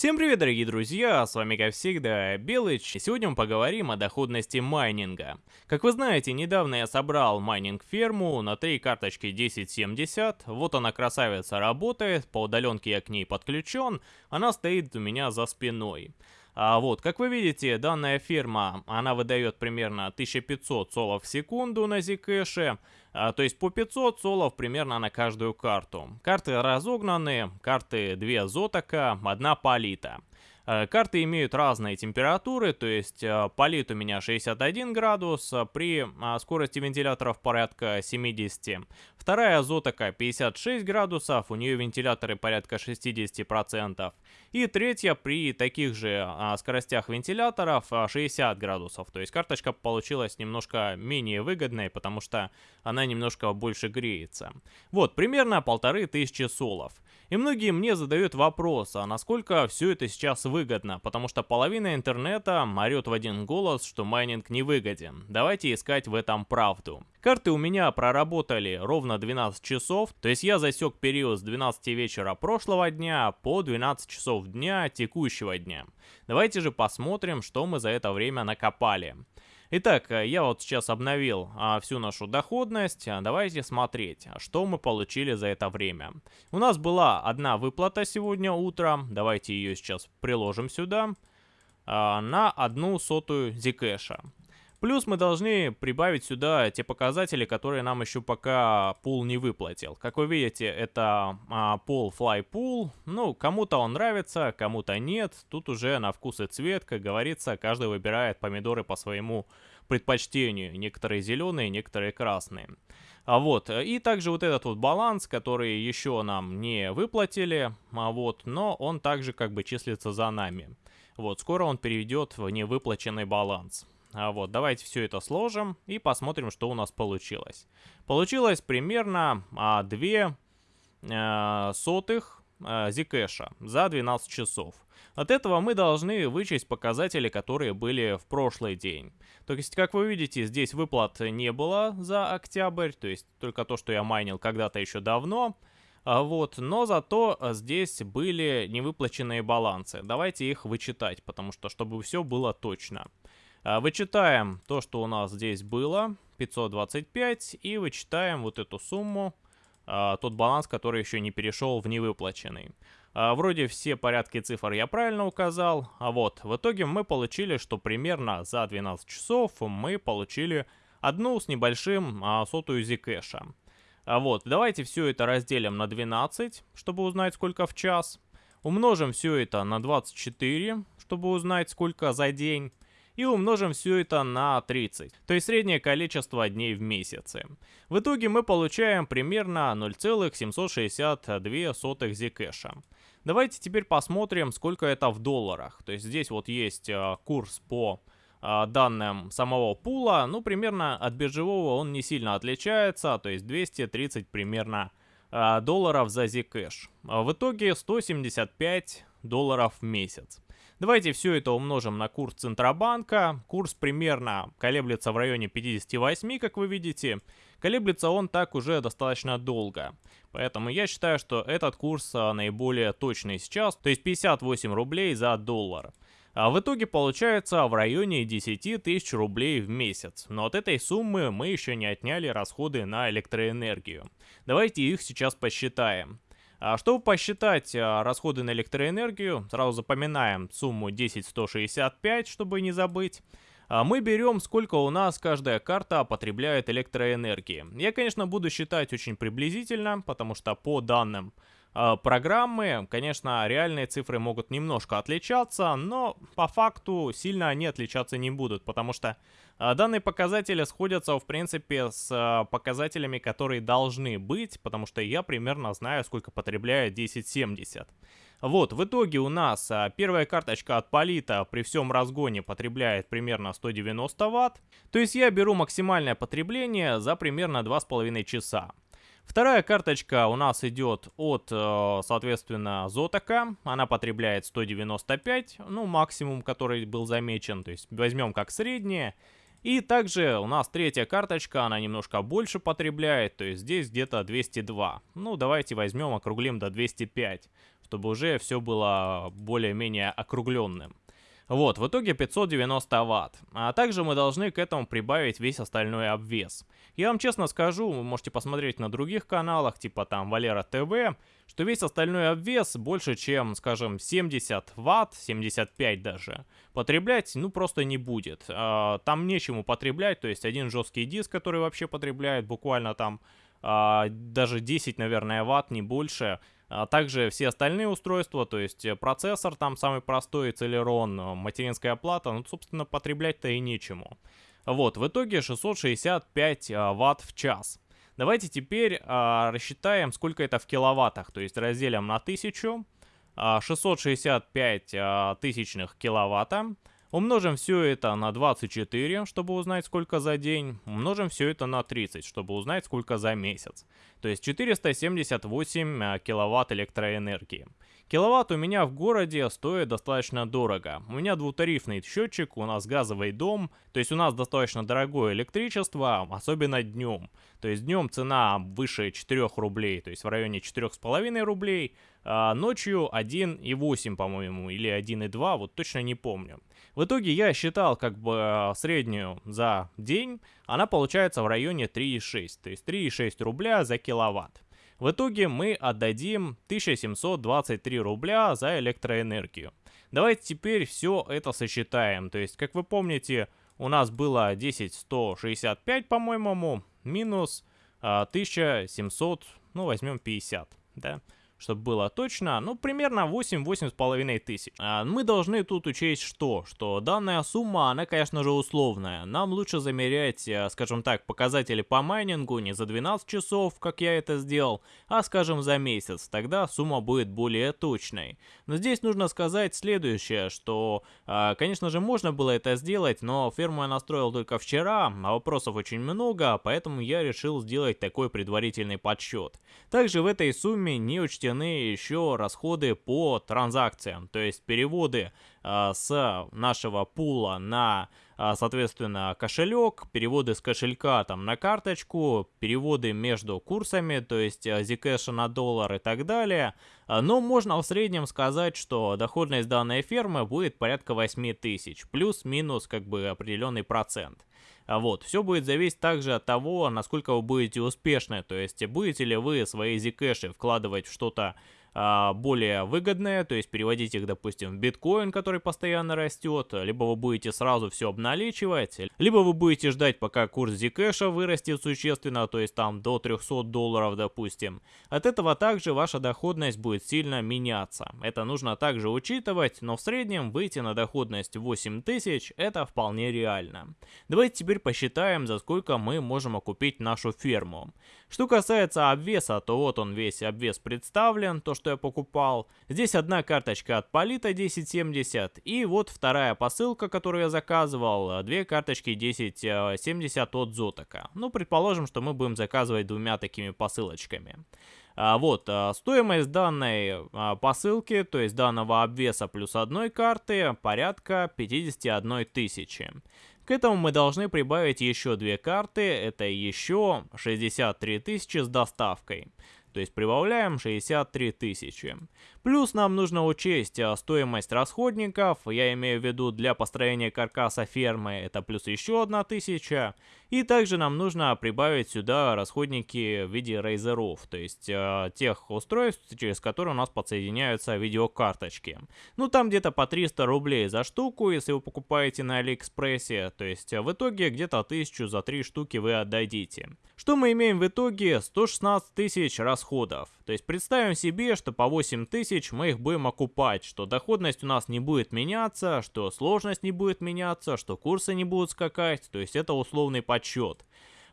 Всем привет, дорогие друзья, с вами как всегда Белыч, и сегодня мы поговорим о доходности майнинга. Как вы знаете, недавно я собрал майнинг-ферму на три карточки 1070, вот она красавица работает, по удаленке я к ней подключен, она стоит у меня за спиной. А вот, как вы видите, данная ферма, она выдает примерно 1500 солов в секунду на Zcash, а, то есть по 500 солов примерно на каждую карту. Карты разогнаны, карты 2 Зотака, 1 Полита. Э, карты имеют разные температуры, то есть э, полит у меня 61 градус, э, при скорости вентиляторов порядка 70. Вторая азотака 56 градусов, у нее вентиляторы порядка 60%. И третья при таких же скоростях вентиляторов 60 градусов. То есть карточка получилась немножко менее выгодной, потому что она немножко больше греется. Вот, примерно полторы тысячи солов. И многие мне задают вопрос, а насколько все это сейчас выгодно, потому что половина интернета орет в один голос, что майнинг не выгоден. Давайте искать в этом правду. Карты у меня проработали ровно 12 часов, то есть я засек период с 12 вечера прошлого дня по 12 часов дня текущего дня. Давайте же посмотрим, что мы за это время накопали. Итак, э, я вот сейчас обновил а, всю нашу доходность. Давайте смотреть, что мы получили за это время. У нас была одна выплата сегодня утром. Давайте ее сейчас приложим сюда. А, на одну сотую зикэша. Плюс мы должны прибавить сюда те показатели, которые нам еще пока пул не выплатил. Как вы видите, это а, пул fly pool. Ну, кому-то он нравится, кому-то нет. Тут уже на вкус и цвет, как говорится, каждый выбирает помидоры по своему предпочтению. Некоторые зеленые, некоторые красные. А вот, и также вот этот вот баланс, который еще нам не выплатили, а вот, но он также как бы числится за нами. Вот, скоро он перейдет в невыплаченный баланс. А вот, давайте все это сложим и посмотрим, что у нас получилось. Получилось примерно а, 2 а, сотых а, за 12 часов. От этого мы должны вычесть показатели, которые были в прошлый день. То есть, как вы видите, здесь выплат не было за октябрь, то есть только то, что я майнил когда-то еще давно. А вот, но зато здесь были невыплаченные балансы. Давайте их вычитать, потому что, чтобы все было точно. А, вычитаем то, что у нас здесь было, 525, и вычитаем вот эту сумму, а, тот баланс, который еще не перешел в невыплаченный. А, вроде все порядки цифр я правильно указал, а вот в итоге мы получили, что примерно за 12 часов мы получили одну с небольшим сотую зикэша. Вот, давайте все это разделим на 12, чтобы узнать сколько в час. Умножим все это на 24, чтобы узнать сколько за день и умножим все это на 30, то есть среднее количество дней в месяце. В итоге мы получаем примерно 0,762 зкэша. Давайте теперь посмотрим, сколько это в долларах. То есть здесь вот есть э, курс по э, данным самого пула. Ну, примерно от биржевого он не сильно отличается, то есть 230 примерно э, долларов за Zcash. В итоге 175 долларов в месяц. Давайте все это умножим на курс Центробанка. Курс примерно колеблется в районе 58, как вы видите. Колеблется он так уже достаточно долго. Поэтому я считаю, что этот курс а, наиболее точный сейчас, то есть 58 рублей за доллар. А в итоге получается в районе 10 тысяч рублей в месяц. Но от этой суммы мы еще не отняли расходы на электроэнергию. Давайте их сейчас посчитаем. А чтобы посчитать а, расходы на электроэнергию, сразу запоминаем сумму 10165, чтобы не забыть. А, мы берем, сколько у нас каждая карта потребляет электроэнергии. Я, конечно, буду считать очень приблизительно, потому что по данным программы. Конечно, реальные цифры могут немножко отличаться, но по факту сильно они отличаться не будут, потому что э, данные показатели сходятся, в принципе, с э, показателями, которые должны быть, потому что я примерно знаю, сколько потребляет 1070. Вот, в итоге у нас первая карточка от Полита при всем разгоне потребляет примерно 190 Вт. То есть я беру максимальное потребление за примерно 2,5 часа. Вторая карточка у нас идет от, э, соответственно, Зотака. Она потребляет 195, ну, максимум, который был замечен. То есть возьмем как среднее. И также у нас третья карточка, она немножко больше потребляет, то есть здесь где-то 202. Ну, давайте возьмем, округлим до 205, чтобы уже все было более-менее округленным. Вот, в итоге 590 ватт. А также мы должны к этому прибавить весь остальной обвес. Я вам честно скажу, вы можете посмотреть на других каналах, типа там Валера ТВ, что весь остальной обвес больше, чем, скажем, 70 ватт, 75 даже, потреблять, ну, просто не будет. А, там нечему потреблять, то есть один жесткий диск, который вообще потребляет буквально там а, даже 10, наверное, ватт, не больше, а также все остальные устройства, то есть э, процессор там самый простой, Celeron, э, материнская плата, ну, собственно, потреблять-то и нечему. Вот, в итоге 665 а, ватт в час. Давайте теперь а, рассчитаем, сколько это в киловаттах, то есть разделим на 1000. А, 665 а, тысячных киловатта. Умножим все это на 24, чтобы узнать, сколько за день. Умножим все это на 30, чтобы узнать, сколько за месяц. То есть 478 э, киловатт электроэнергии. Киловатт у меня в городе стоит достаточно дорого. У меня двутарифный счетчик, у нас газовый дом, то есть у нас достаточно дорогое электричество, особенно днем. То есть днем цена выше 4 рублей, то есть в районе 4,5 рублей, а ночью 1,8, по-моему, или 1,2, вот точно не помню. В итоге я считал как бы э, среднюю за день, она получается в районе 3,6, то есть 3,6 рубля за киловатт. В итоге мы отдадим 1723 рубля за электроэнергию. Давайте теперь все это сосчитаем. То есть, как вы помните, у нас было 10165, по-моему, минус 1700, а, ну возьмем 50, да чтобы было точно, ну, примерно 8-8,5 тысяч. А мы должны тут учесть что? Что данная сумма, она, конечно же, условная. Нам лучше замерять, э, скажем так, показатели по майнингу не за 12 часов, как я это сделал, а, скажем, за месяц. Тогда сумма будет более точной. Но здесь нужно сказать следующее, что, а, конечно же, можно было это сделать, но ферму я настроил только вчера, а вопросов очень много, поэтому я решил сделать такой предварительный подсчет. Также в этой сумме не учтены учтены еще расходы по транзакциям, то есть переводы э, с нашего пула на, соответственно, кошелек, переводы с кошелька там на карточку, переводы между курсами, то есть э, Zcash на доллар и так далее. Но можно в среднем сказать, что доходность данной фермы будет порядка 8 тысяч, плюс-минус как бы определенный процент. А вот, все будет зависеть также от того, насколько вы будете успешны, то есть будете ли вы свои зикэши вкладывать в что-то а, более выгодные, то есть переводить их, допустим, в биткоин, который постоянно растет, либо вы будете сразу все обналичивать, либо вы будете ждать, пока курс Zcash вырастет существенно, то есть там до 300 долларов, допустим. От этого также ваша доходность будет сильно меняться. Это нужно также учитывать, но в среднем выйти на доходность 8000 это вполне реально. Давайте теперь посчитаем, за сколько мы можем окупить нашу ферму. Что касается обвеса, то вот он весь обвес представлен, то что я покупал. Здесь одна карточка от Полита 1070 и вот вторая посылка, которую я заказывал, две карточки 1070 от Зотака. Ну, предположим, что мы будем заказывать двумя такими посылочками. А, вот, а, стоимость данной а, посылки, то есть данного обвеса плюс одной карты, порядка 51 тысячи. К этому мы должны прибавить еще две карты, это еще 63 тысячи с доставкой. То есть прибавляем 63 тысячи. Плюс нам нужно учесть а, стоимость расходников, я имею в виду для построения каркаса фермы, это плюс еще одна тысяча. И также нам нужно прибавить сюда расходники в виде рейзеров, то есть э, тех устройств, через которые у нас подсоединяются видеокарточки. Ну там где-то по 300 рублей за штуку, если вы покупаете на Алиэкспрессе, то есть в итоге где-то 1000 за 3 штуки вы отдадите. Что мы имеем в итоге? 116 тысяч расходов. То есть представим себе, что по 8 тысяч мы их будем окупать, что доходность у нас не будет меняться, что сложность не будет меняться, что курсы не будут скакать, то есть это условный подсчет.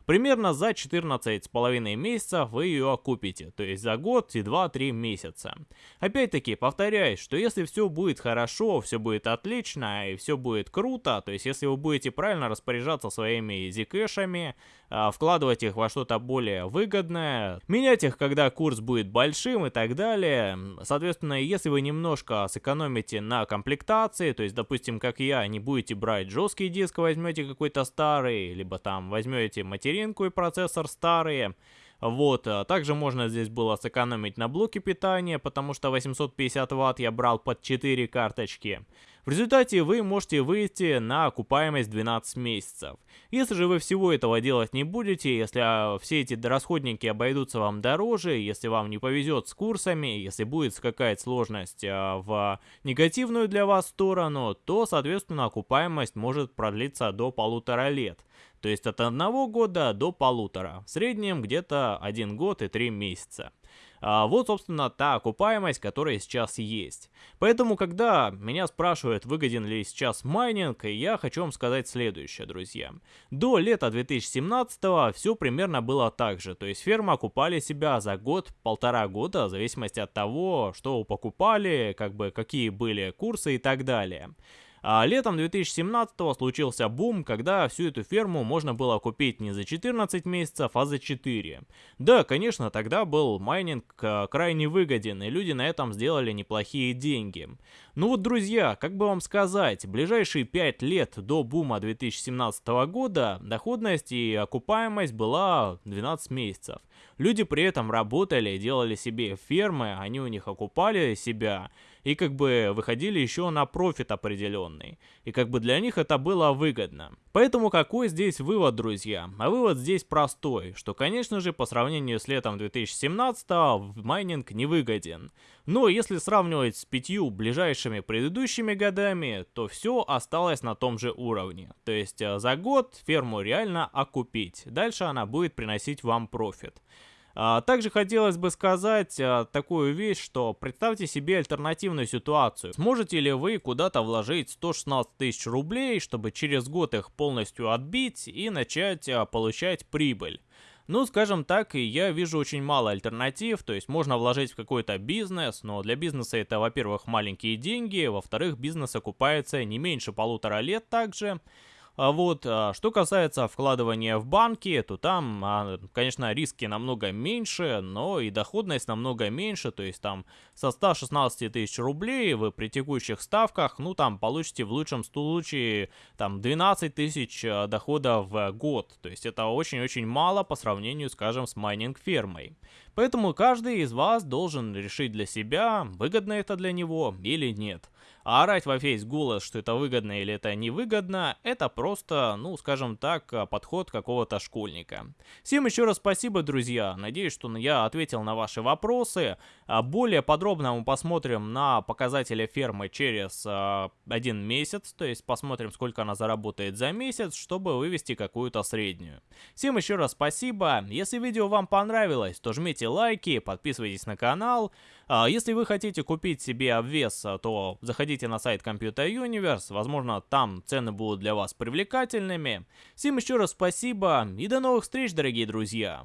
Примерно за 14,5 месяцев вы ее окупите, то есть за год и 2-3 месяца. Опять-таки, повторяюсь, что если все будет хорошо, все будет отлично и все будет круто, то есть если вы будете правильно распоряжаться своими зикэшами, а, вкладывать их во что-то более выгодное, менять их, когда курс будет большим и так далее. Соответственно, если вы немножко сэкономите на комплектации, то есть, допустим, как я, не будете брать жесткий диск, возьмете какой-то старый, либо там возьмете материнку и процессор старые, Вот, а также можно здесь было сэкономить на блоке питания, потому что 850 ватт я брал под 4 карточки. В результате вы можете выйти на окупаемость 12 месяцев. Если же вы всего этого делать не будете, если а, все эти расходники обойдутся вам дороже, если вам не повезет с курсами, если будет какая-то сложность а, в негативную для вас сторону, то, соответственно, окупаемость может продлиться до полутора лет. То есть от одного года до полутора. В среднем где-то один год и три месяца. А вот, собственно, та окупаемость, которая сейчас есть. Поэтому, когда меня спрашивают, выгоден ли сейчас майнинг, я хочу вам сказать следующее, друзья. До лета 2017 все примерно было так же, то есть фермы окупали себя за год, полтора года, в зависимости от того, что покупали, как бы какие были курсы и так далее. А летом 2017 случился бум, когда всю эту ферму можно было купить не за 14 месяцев, а за 4. Да, конечно, тогда был майнинг э, крайне выгоден, и люди на этом сделали неплохие деньги. Ну вот, друзья, как бы вам сказать, ближайшие 5 лет до бума 2017 года доходность и окупаемость была 12 месяцев. Люди при этом работали, делали себе фермы, они у них окупали себя, и как бы выходили еще на профит определенный. И как бы для них это было выгодно. Поэтому какой здесь вывод, друзья? А вывод здесь простой, что конечно же по сравнению с летом 2017 майнинг невыгоден. Но если сравнивать с пятью ближайшими предыдущими годами, то все осталось на том же уровне. То есть э, за год ферму реально окупить. Дальше она будет приносить вам профит. А, также хотелось бы сказать а, такую вещь, что представьте себе альтернативную ситуацию. Сможете ли вы куда-то вложить 116 тысяч рублей, чтобы через год их полностью отбить и начать а, получать прибыль? Ну, скажем так, я вижу очень мало альтернатив, то есть можно вложить в какой-то бизнес, но для бизнеса это, во-первых, маленькие деньги, во-вторых, бизнес окупается не меньше полутора лет также, а вот, а, что касается вкладывания в банки, то там, а, конечно, риски намного меньше, но и доходность намного меньше, то есть там со 116 тысяч рублей вы при текущих ставках, ну там получите в лучшем случае там 12 тысяч дохода в год, то есть это очень-очень мало по сравнению, скажем, с майнинг-фермой. Поэтому каждый из вас должен решить для себя, выгодно это для него или нет. А орать во весь голос, что это выгодно или это невыгодно, это просто, ну, скажем так, подход какого-то школьника. Всем еще раз спасибо, друзья. Надеюсь, что я ответил на ваши вопросы. А более подробно мы посмотрим на показатели фермы через э, один месяц, то есть посмотрим, сколько она заработает за месяц, чтобы вывести какую-то среднюю. Всем еще раз спасибо. Если видео вам понравилось, то жмите лайки, подписывайтесь на канал. А если вы хотите купить себе обвес, то заходите на сайт Computer Universe, возможно там цены будут для вас привлекательными. Всем еще раз спасибо и до новых встреч, дорогие друзья!